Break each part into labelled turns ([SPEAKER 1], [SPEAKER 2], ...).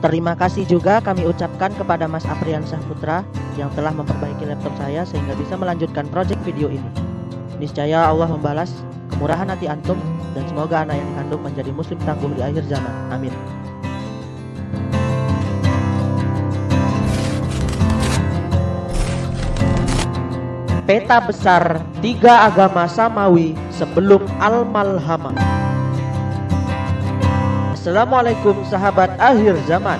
[SPEAKER 1] Terima kasih juga kami ucapkan kepada Mas Aprian Putra yang telah memperbaiki laptop saya sehingga bisa melanjutkan proyek video ini. Niscaya Allah membalas kemurahan hati antum dan semoga anak yang dikandung menjadi muslim tangguh di akhir zaman. Amin. Peta besar tiga agama samawi sebelum Al-Malhamah. Assalamualaikum sahabat akhir zaman.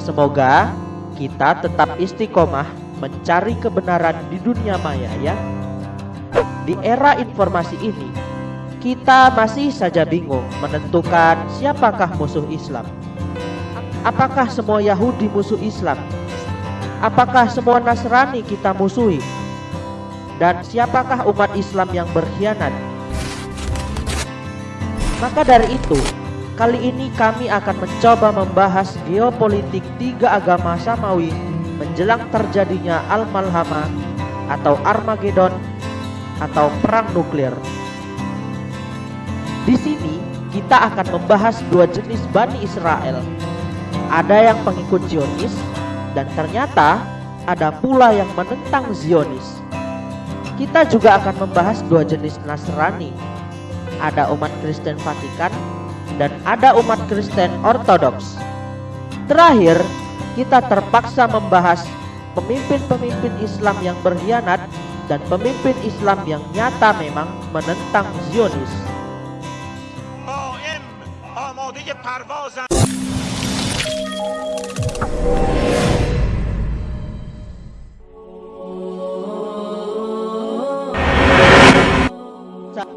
[SPEAKER 1] Semoga kita tetap istiqomah mencari kebenaran di dunia maya ya. Di era informasi ini, kita masih saja bingung menentukan siapakah musuh Islam. Apakah semua Yahudi musuh Islam? Apakah semua Nasrani kita musuhi? Dan siapakah umat Islam yang berkhianat? Maka dari itu, kali ini kami akan mencoba membahas geopolitik tiga agama samawi menjelang terjadinya Al-Malhama atau Armageddon atau perang nuklir. Di sini kita akan membahas dua jenis Bani Israel. Ada yang pengikut Zionis dan ternyata ada pula yang menentang Zionis. Kita juga akan membahas dua jenis Nasrani. Ada umat Kristen Vatikan dan ada umat Kristen Ortodoks. Terakhir, kita terpaksa membahas pemimpin-pemimpin Islam yang berkhianat dan pemimpin Islam yang nyata memang menentang Zionis.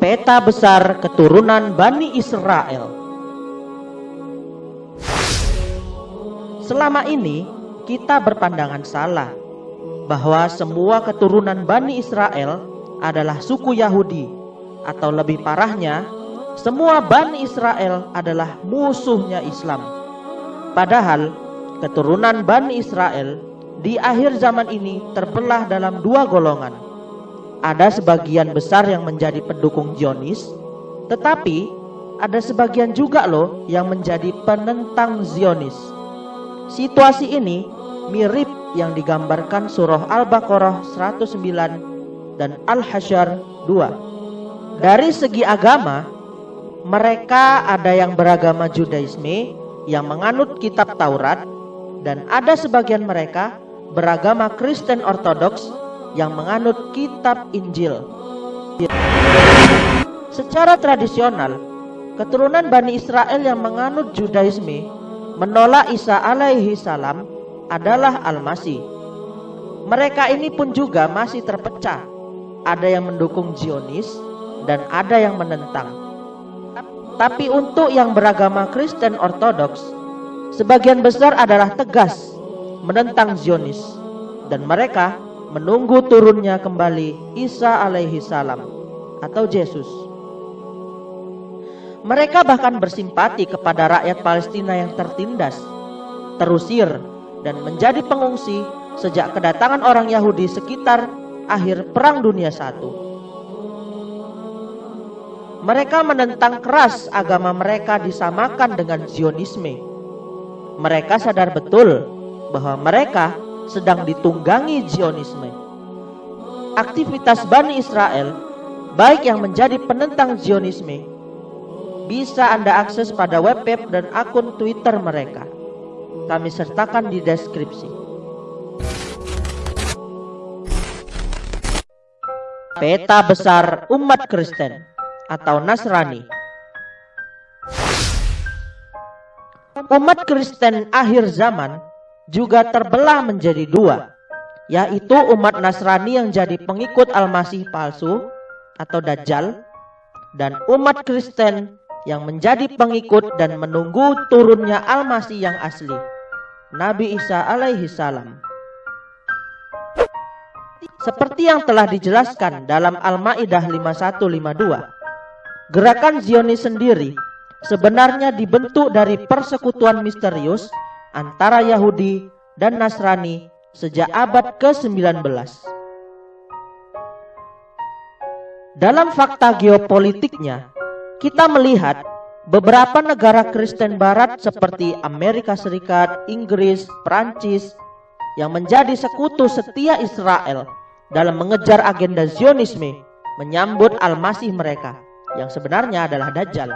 [SPEAKER 1] peta besar keturunan Bani Israel. Selama ini kita berpandangan salah bahwa semua keturunan Bani Israel adalah suku Yahudi atau lebih parahnya semua Bani Israel adalah musuhnya Islam. Padahal keturunan Bani Israel di akhir zaman ini terbelah dalam dua golongan ada sebagian besar yang menjadi pendukung Zionis, tetapi ada sebagian juga loh yang menjadi penentang Zionis. Situasi ini mirip yang digambarkan surah Al-Baqarah 109 dan Al-Hasyr 2. Dari segi agama, mereka ada yang beragama Judaisme yang menganut kitab Taurat dan ada sebagian mereka beragama Kristen Ortodoks yang menganut kitab Injil. Secara tradisional, keturunan Bani Israel yang menganut Judaisme menolak Isa alaihi salam adalah Al-Masih. Mereka ini pun juga masih terpecah. Ada yang mendukung Zionis dan ada yang menentang. Tapi untuk yang beragama Kristen Ortodoks, sebagian besar adalah tegas menentang Zionis dan mereka menunggu turunnya kembali Isa alaihi salam atau Yesus. Mereka bahkan bersimpati kepada rakyat Palestina yang tertindas, terusir, dan menjadi pengungsi sejak kedatangan orang Yahudi sekitar akhir Perang Dunia I. Mereka menentang keras agama mereka disamakan dengan Zionisme. Mereka sadar betul bahwa mereka sedang ditunggangi Zionisme. Aktivitas Bani Israel, baik yang menjadi penentang Zionisme, bisa Anda akses pada web web dan akun Twitter mereka. Kami sertakan di deskripsi. Peta besar umat Kristen atau Nasrani. Umat Kristen akhir zaman juga terbelah menjadi dua, yaitu umat Nasrani yang jadi pengikut Al-Masih palsu atau Dajjal, dan umat Kristen yang menjadi pengikut dan menunggu turunnya Al-Masih yang asli, Nabi Isa alaihi salam. Seperti yang telah dijelaskan dalam Al-Maidah 5152, gerakan Zionis sendiri sebenarnya dibentuk dari persekutuan misterius antara Yahudi dan Nasrani sejak abad ke-19. Dalam fakta geopolitiknya, kita melihat beberapa negara Kristen Barat seperti Amerika Serikat, Inggris, Prancis yang menjadi sekutu setia Israel dalam mengejar agenda Zionisme menyambut Al-Masih mereka yang sebenarnya adalah Dajjal.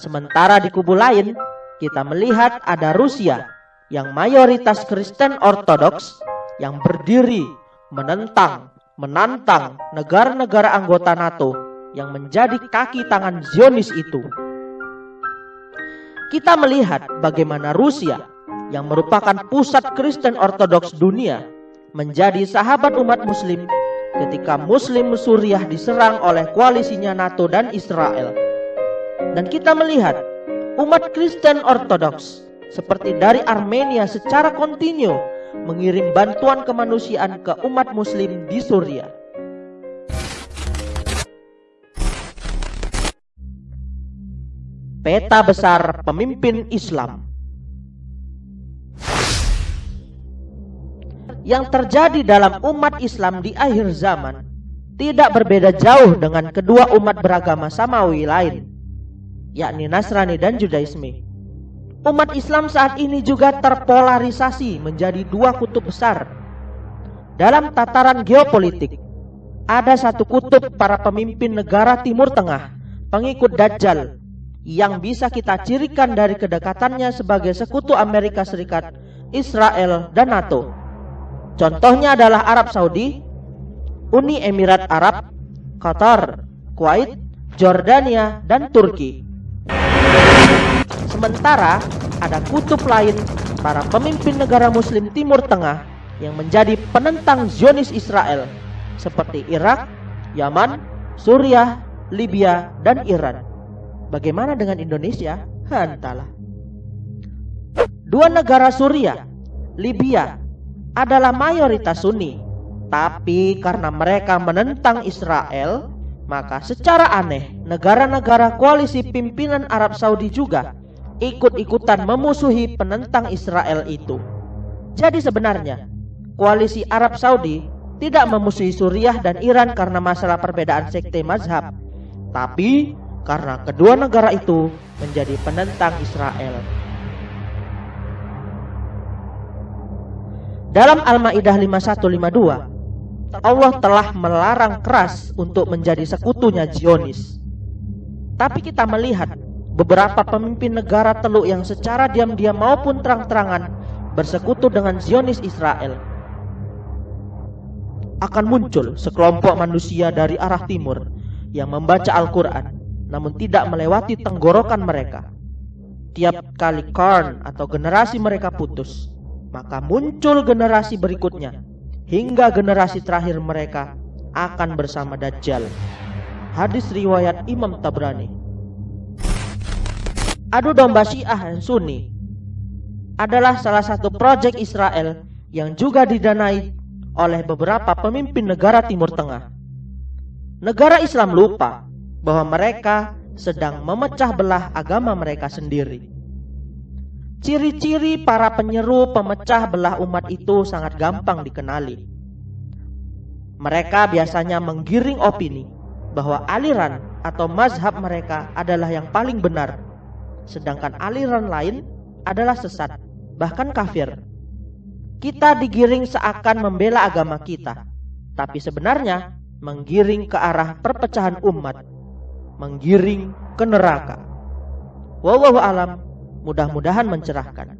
[SPEAKER 1] Sementara di kubu lain, kita melihat ada Rusia yang mayoritas Kristen Ortodoks yang berdiri menentang, menantang negara-negara anggota NATO yang menjadi kaki tangan Zionis itu. Kita melihat bagaimana Rusia yang merupakan pusat Kristen Ortodoks dunia menjadi sahabat umat muslim ketika Muslim Suriah diserang oleh koalisinya NATO dan Israel. Dan kita melihat umat Kristen Ortodoks seperti dari Armenia secara kontinu mengirim bantuan kemanusiaan ke umat muslim di Suriah. Peta besar pemimpin Islam yang terjadi dalam umat Islam di akhir zaman tidak berbeda jauh dengan kedua umat beragama samawi lain, yakni Nasrani dan Judaisme. Umat Islam saat ini juga terpolarisasi menjadi dua kutub besar. Dalam tataran geopolitik, ada satu kutub para pemimpin negara Timur Tengah, pengikut Dajjal, yang bisa kita cirikan dari kedekatannya sebagai sekutu Amerika Serikat, Israel, dan NATO. Contohnya adalah Arab Saudi, Uni Emirat Arab, Qatar, Kuwait, Jordania, dan Turki. Sementara ada kutub lain para pemimpin negara muslim Timur Tengah yang menjadi penentang Zionis Israel seperti Irak, Yaman, Suriah, Libya, dan Iran. Bagaimana dengan Indonesia? Entahlah. Dua negara Suriah, Libya, adalah mayoritas Sunni. Tapi karena mereka menentang Israel, maka secara aneh negara-negara koalisi pimpinan Arab Saudi juga ikut-ikutan memusuhi penentang Israel itu. Jadi sebenarnya koalisi Arab Saudi tidak memusuhi Suriah dan Iran karena masalah perbedaan sekte mazhab, tapi karena kedua negara itu menjadi penentang Israel. Dalam Al-Maidah 5152, Allah telah melarang keras untuk menjadi sekutunya Zionis. Tapi kita melihat beberapa pemimpin negara teluk yang secara diam-diam maupun terang-terangan bersekutu dengan Zionis Israel akan muncul sekelompok manusia dari arah timur yang membaca Al-Quran namun tidak melewati tenggorokan mereka. Tiap kali Karn atau generasi mereka putus, maka muncul generasi berikutnya hingga generasi terakhir mereka akan bersama Dajjal. Hadis riwayat Imam Tabrani. Adu domba Syiah dan Sunni adalah salah satu proyek Israel yang juga didanai oleh beberapa pemimpin negara Timur Tengah. Negara Islam lupa bahwa mereka sedang memecah belah agama mereka sendiri. Ciri-ciri para penyeru pemecah belah umat itu sangat gampang dikenali. Mereka biasanya menggiring opini bahwa aliran atau mazhab mereka adalah yang paling benar, sedangkan aliran lain adalah sesat, bahkan kafir. Kita digiring seakan membela agama kita, tapi sebenarnya menggiring ke arah perpecahan umat, menggiring ke neraka. Wallahu alam Mudah-mudahan mencerahkan.